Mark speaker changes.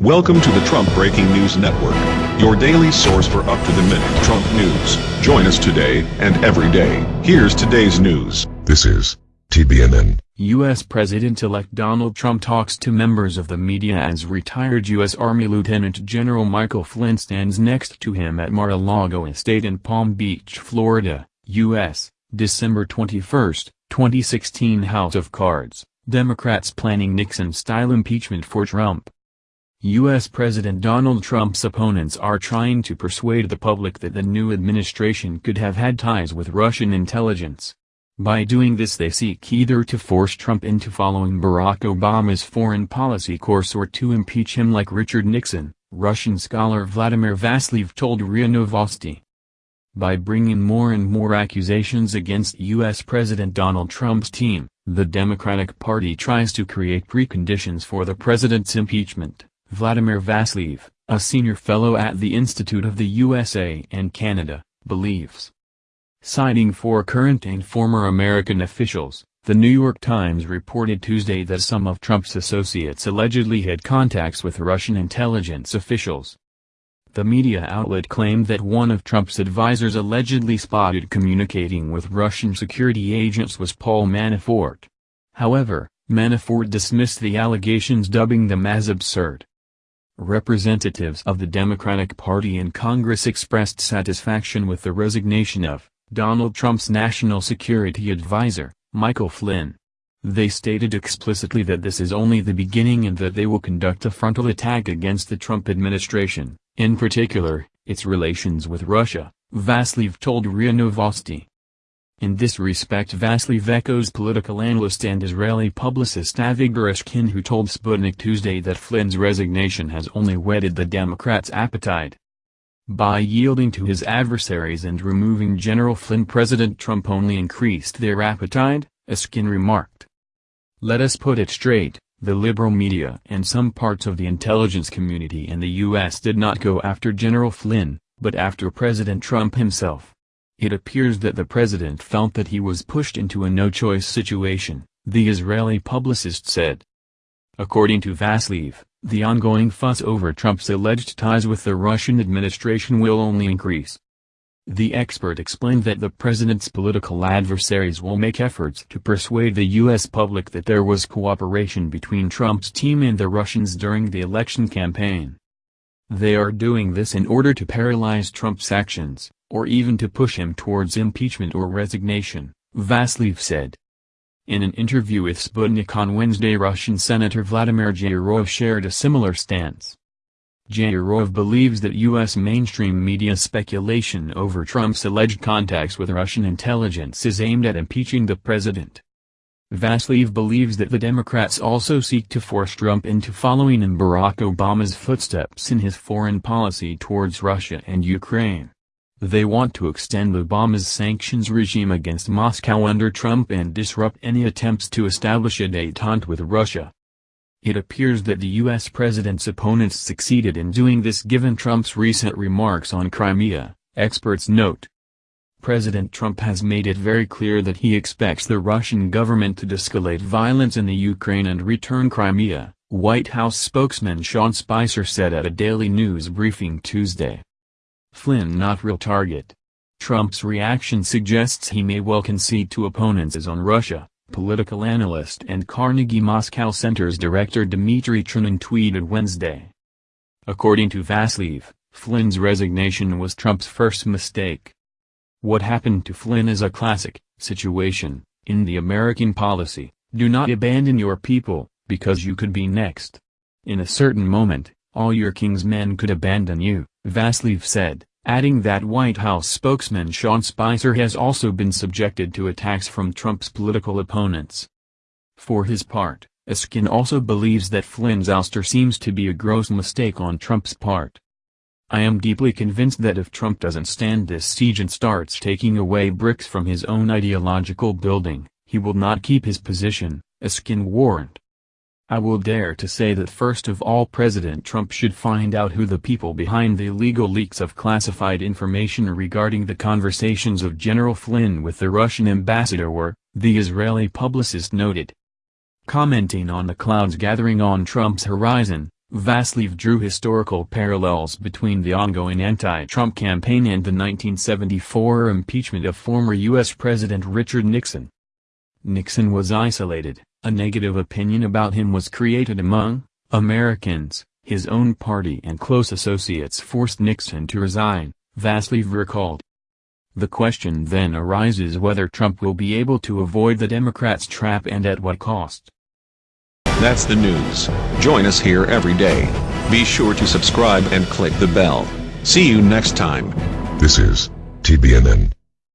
Speaker 1: Welcome to the Trump Breaking News Network, your daily source for up-to-the-minute Trump news. Join us today and every day. Here's today's news.
Speaker 2: This is TBNN.
Speaker 3: U.S. President-elect Donald Trump talks to members of the media as retired U.S. Army Lieutenant General Michael Flynn stands next to him at Mar-a-Lago Estate in Palm Beach, Florida, U.S., December 21, 2016 House of Cards, Democrats planning Nixon-style impeachment for Trump. U.S. President Donald Trump's opponents are trying to persuade the public that the new administration could have had ties with Russian intelligence. By doing this they seek either to force Trump into following Barack Obama's foreign policy course or to impeach him like Richard Nixon, Russian scholar Vladimir Vasilev told RIA Novosti. By bringing more and more accusations against U.S. President Donald Trump's team, the Democratic Party tries to create preconditions for the president's impeachment. Vladimir Vasilev, a senior fellow at the Institute of the USA and Canada, believes. Citing four current and former American officials, The New York Times reported Tuesday that some of Trump's associates allegedly had contacts with Russian intelligence officials. The media outlet claimed that one of Trump's advisers allegedly spotted communicating with Russian security agents was Paul Manafort. However, Manafort dismissed the allegations dubbing them as absurd. Representatives of the Democratic Party in Congress expressed satisfaction with the resignation of Donald Trump's national security advisor, Michael Flynn. They stated explicitly that this is only the beginning and that they will conduct a frontal attack against the Trump administration, in particular, its relations with Russia, Vasilev told RIA Novosti. In this respect Vasilev echoes political analyst and Israeli publicist Avigdor Eskin who told Sputnik Tuesday that Flynn's resignation has only whetted the Democrats' appetite. By yielding to his adversaries and removing General Flynn President Trump only increased their appetite, Eskin remarked. Let us put it straight, the liberal media and some parts of the intelligence community in the U.S. did not go after General Flynn, but after President Trump himself. It appears that the president felt that he was pushed into a no-choice situation, the Israeli publicist said. According to Vasilev, the ongoing fuss over Trump's alleged ties with the Russian administration will only increase. The expert explained that the president's political adversaries will make efforts to persuade the U.S. public that there was cooperation between Trump's team and the Russians during the election campaign. They are doing this in order to paralyze Trump's actions, or even to push him towards impeachment or resignation, Vasilev said. In an interview with Sputnik on Wednesday Russian Senator Vladimir Zhirov shared a similar stance. Zhirov believes that U.S. mainstream media speculation over Trump's alleged contacts with Russian intelligence is aimed at impeaching the president. Vasilev believes that the Democrats also seek to force Trump into following in Barack Obama's footsteps in his foreign policy towards Russia and Ukraine. They want to extend Obama's sanctions regime against Moscow under Trump and disrupt any attempts to establish a détente with Russia. It appears that the U.S. president's opponents succeeded in doing this given Trump's recent remarks on Crimea, experts note. President Trump has made it very clear that he expects the Russian government to escalate violence in the Ukraine and return Crimea, White House spokesman Sean Spicer said at a Daily News briefing Tuesday. Flynn not real target. Trump's reaction suggests he may well concede to opponents as on Russia, political analyst and Carnegie Moscow Center's director Dmitry Trenin tweeted Wednesday. According to Vasilev, Flynn's resignation was Trump's first mistake. What happened to Flynn is a classic situation, in the American policy, do not abandon your people, because you could be next. In a certain moment, all your king's men could abandon you, Vasilev said adding that White House spokesman Sean Spicer has also been subjected to attacks from Trump's political opponents. For his part, Eskin also believes that Flynn's ouster seems to be a gross mistake on Trump's part. I am deeply convinced that if Trump doesn't stand this siege and starts taking away bricks from his own ideological building, he will not keep his position, Eskin warned. I will dare to say that first of all President Trump should find out who the people behind the illegal leaks of classified information regarding the conversations of General Flynn with the Russian ambassador were, the Israeli publicist noted. Commenting on the clouds gathering on Trump's horizon, Vaslev drew historical parallels between the ongoing anti-Trump campaign and the 1974 impeachment of former U.S. President Richard Nixon. Nixon was isolated, a negative opinion about him was created among Americans, his own party and close associates forced Nixon to resign, Vaslev recalled. The question then arises whether Trump will be able to avoid the Democrats' trap and at what cost.
Speaker 1: That's the news. Join us here every day. Be sure to subscribe and click the bell. See you next time.
Speaker 2: This is TBNN.